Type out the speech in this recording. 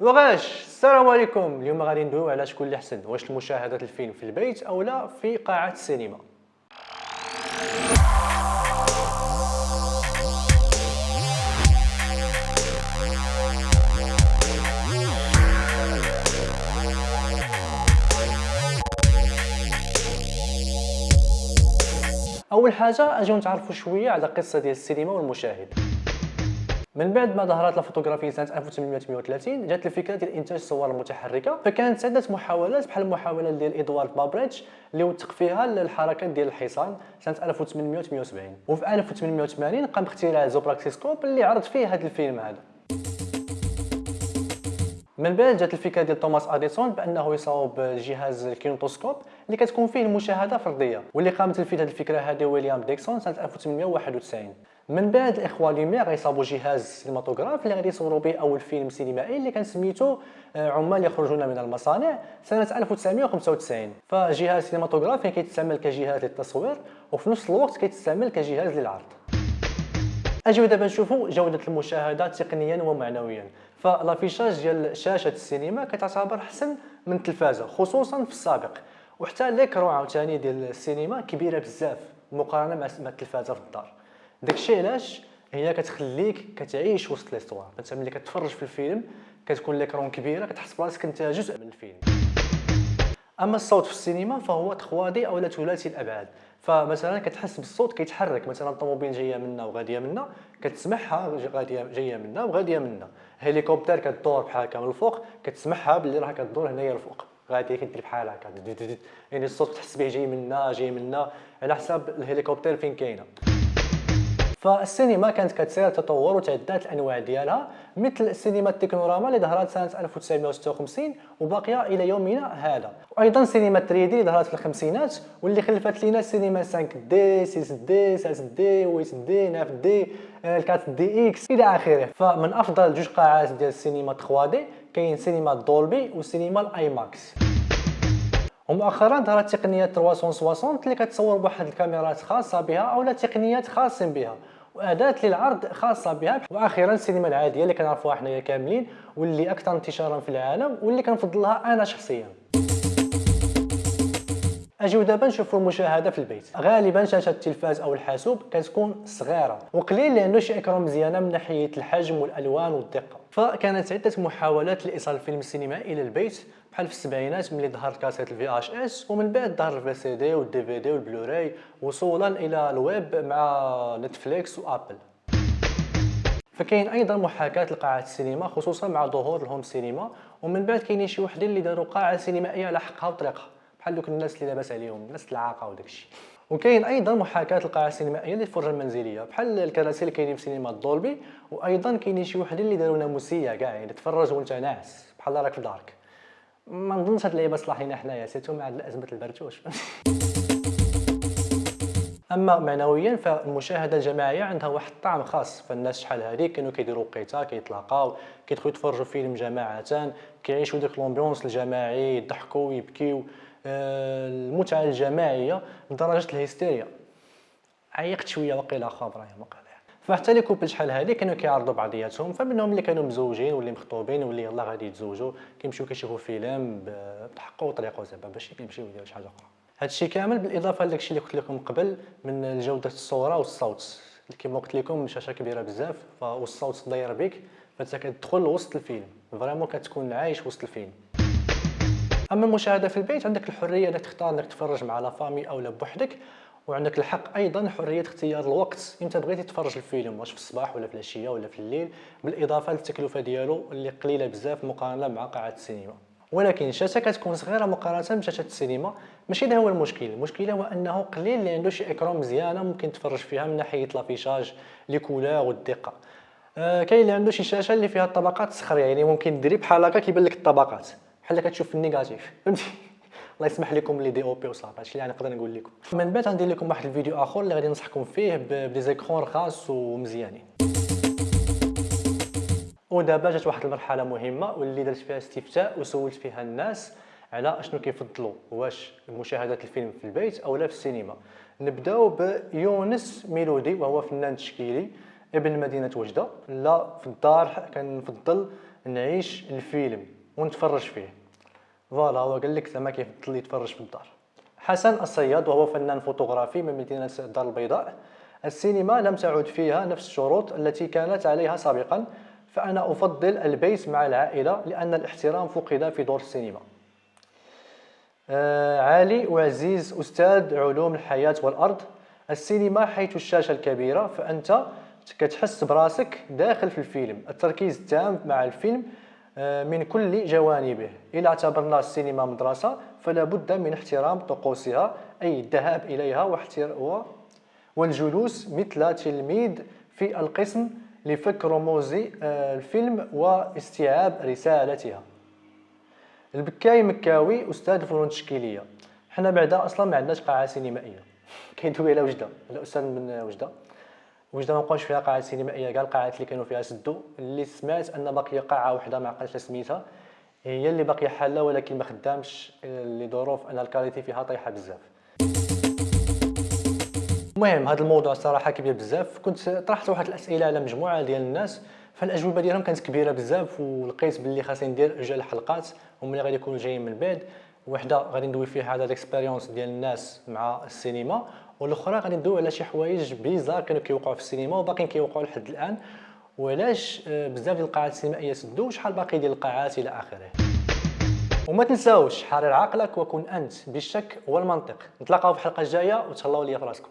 وغاش. السلام عليكم. اليوم غادي ندويو على شكون اللي أحسن. واش المشاهده الفيلم في البيت أو لا في قاعة السينما. أول حاجة اجيو نتعرفوا شوية على القصة ديال السينما والمشاهد. من بعد ما ظهرت الفوتوغرافيا سنة 1838 جات الفكرة ديال إنتاج الصور المتحركة فكانت عده محاولات بحال المحاوله ديال ادوارد مايبريدج اللي وثق فيها الحركات ديال الحصان سنة 1878 وفي 1880 قام باختراع زوبراكسيسكوب اللي عرض فيه هذا الفيلم هذا. من بعد جات الفكرة ديال توماس أديسون بأنه يصاوب جهاز الكينوتوسكوب اللي كتكون فيه المشاهدة فرديه واللي قام تنفيذ هذه الفكرة هذه ويليام ديكسون سنة 1891 من بعد الإخوة لوميير غيصاوبوا جهاز سينماتوغراف اللي غادي يصوروا به أول فيلم سينمائي اللي كان سميتو آه، عمال يخرجون من المصانع سنة 1995 فجهاز سينماتوغراف كيتستعمل كجهاز للتصوير وفي نفس الوقت كيتستعمل كجهاز للعرض. أجيو دابا نشوفوا جودة المشاهدة تقنيا ومعنويا. ف l'affichage ديال شاشة السينما كتعتبر أحسن من التلفازه خصوصا في السابق. وحتى l'écran عاوتاني ديال السينما كبيرة بزاف مقارنة مع التلفازه في الدار. داكشي علاش هي كتخليك كتعيش وسط ليستوار انت ملي كتفرج في الفيلم كتكون ليكرون كبيرة كتحس براسك أنت جزء من الفيلم. أما الصوت في السينما فهو تخوادي أو ثلاثي الأبعاد. فمثلا كتحس بالصوت كيتحرك. مثلا الطوموبيل جاية منا وغادية منا كتسمعها غادية جاية منا وغادية منا. هليكوبتر كدور بحال هكا من الفوق كتسمعها باللي راه كدور هنايا الفوق غادي كدير بحال هكا. يعني الصوت تحس به جاي منا جاي منا. على حساب الهليكوبتر فين كاينة. فالسينما كانت كتسير تطور وتعدات الأنواع ديالها مثل السينما التكنوراما اللي ظهرت سنة 1956 وباقية إلى يومنا هذا. وأيضا سينما 3D اللي ظهرت في الخمسينات واللي خلفت لنا السينما 5 دي 6 دي 7 دي 8 دي 9 دي 4 دي إكس إلى آخره. فمن أفضل جوج قاعات ديال السينما 3D كاين سينما دولبي وسينما ال IMAX ومؤخرا ظهرت تقنيه 360 اللي كتصور بواحد الكاميرات خاصة بها أو تقنيات خاصين بها وأداة للعرض خاصة بها. وأخيرا السينما العادية اللي كنعرفوها حنايا كاملين واللي أكثر انتشارا في العالم واللي كنفضلها أنا شخصيا. أجيو دابا نشوفوا المشاهده في البيت. غالبا شاشة التلفاز أو الحاسوب كتكون صغيرة وقليل عنده شي écran مزيانه من ناحية الحجم والألوان والدقة. فكانت عدة محاولات لإيصال الفيلم السينمائي إلى البيت. بحال في السبعينات ملي ظهر كاسيت ال VHS ومن بعد ظهر ال VCD وال DVD والبلوراي وصولا إلى الويب مع Netflix و Apple فكاين أيضا محاكاة لقاعات السينما خصوصا مع ظهور ال home cinéma ومن بعد كاينين شي وحدين اللي داروا قاعة سينمائية على حقها وطريقها بحال دوك الناس اللي لاباس عليهم الناس العاقة وداكشي وكاين أيضا محاكاة القاعه السينمائيه للفرجه المنزلية بحال الكراسي اللي كاينين في سينما دولبي وأيضا كاينين شي وحدين اللي داروا ناموسيه كاع يعني تفرج وأنت ناعس بحال راك في دارك. ما نظنش هاد اللعيبة تصلاح لينا حنايا surtout مع أزمة البرتوش أما معنويا فالمشاهدة الجماعية عندها واحد الطعم خاص فالناس شحال هادي. كانوا كيديروا وقيته كيتلاقاو كيدخلوا يتفرجوا فيلم جماعة كيعيشوا ديك l'ambiance الجماعي يضحكوا ويبكيو آه، المتعة الجماعية لدرجة الهستيريا. عيقت شوية وقيله خابره يا مقال فحتى les couples شحال هادي كانوا كيعرضوا بعضياتهم فمنهم اللي كانوا مزوجين واللي مخطوبين واللي يلاه غادي يتزوجوا كيمشيو كيشوفوا فيلم بحقه وطريقه زعما باش كيمشيو يديروا شي حاجة أخرى. هادشي كامل بالإضافة لداكشي اللي قلت لكم قبل من جودة الصورة والصوت. كما قلت لكم الشاشه كبيرة بزاف والصوت داير بك فأنت كتدخل وسط الفيلم. vraiment كتكون عايش وسط الفيلم. أما المشاهدة في البيت عندك الحرية إنك تختار إنك تفرج مع la famille أو بوحدك. وعندك الحق أيضا حرية اختيار الوقت. إمتى بغيتي تفرج الفيلم؟ واش في الصباح ولا في العشية ولا في الليل؟ بالإضافة للتكلفة ديالو اللي قليلة بزاف مقارنة مع قاعة السينما. ولكن الشاشه كتكون صغيرة مقارنة بشاشة السينما ماشي هذا هو المشكل. المشكل هو أنه قليل اللي عنده شي écran مزيانة ممكن تفرج فيها من ناحية l'affichage les couleurs والدقة. آه كاين اللي عنده شي شاشة اللي فيها الطبقات صخريه يعني ممكن ديري بحال هكا كيبان لك الطبقات. بحال كتشوف ال négatif. فهمتي؟ الله يسمح لكم لي دي أو بي وصافي هادشي اللي نقدر نقول لكم. من بعد غندير لكم واحد الفيديو آخر اللي غادي ننصحكم فيه ب les écrans رخاص ومزيانين. ودابا جات واحد المرحلة مهمة واللي درت فيها استفتاء وسولت فيها الناس على أشنو كيفضلوا واش مشاهده الفيلم في البيت أو لا في السينما. نبداو بيونس ميلودي وهو فنان تشكيلي ابن مدينة وجدة. لا في الدار كنفضل نعيش الفيلم ونتفرج فيه. voilà هو قال لك زعما كيفضل يتفرج في الدار. حسن الصياد وهو فنان فوتوغرافي من مدينة الدار البيضاء السينما لم تعد فيها نفس الشروط التي كانت عليها سابقا فأنا أفضل البيت مع العائلة لأن الاحترام فقد في دور السينما. آه علي وعزيز أستاذ علوم الحياة والأرض السينما حيث الشاشة الكبيرة فأنت كتحس براسك داخل في الفيلم. التركيز التام مع الفيلم من كل جوانبه. إذا اعتبرنا السينما مدرسة فلا بد من احترام طقوسها أي الذهاب إليها والجلوس مثل تلميذ في القسم لفك رموز آه، الفيلم واستيعاب رسالتها. البكاي مكاوي أستاذ فنون التشكيليه حنا بعدا أصلا ما عندناش قاعة سينمائية. كيدوي على وجدة. الاستاذ من وجدة. وجده ما بقاوش فيها قاعات سينمائيه كاع القاعات اللي كانوا فيها سدوا اللي سمعت أن باقية قاعة واحدة ما عقلتش سميتها هي اللي باقية حالة ولكن ما خدامش لظروف أن ال qualité فيها طايحة بزاف. المهم هذا الموضوع صراحة كبير بزاف كنت طرحت واحد الأسئلة على مجموعة ديال الناس فالأجوبة ديالهم كانت كبيرة بزاف ولقيت باللي خاصني ندير جوج الحلقات هما اللي غادي يكونوا جايين من بعد وحدة غادي ندوي فيها على ال expérience ديال الناس مع السينما والأخرى غادي ندوي على شي حوايج bizarre كانوا كيوقعوا في السينما وباقيين كيوقعوا لحد الآن. وعلاش آه، بزاف ديال القاعات السينمائية سدوا وشحال باقي ديال القاعات إلى آخره. وما تنساوش حرر عقلك وكن أنت بالشك والمنطق. نتلاقاو في الحلقة الجاية وتهلاو ليا في راسكم.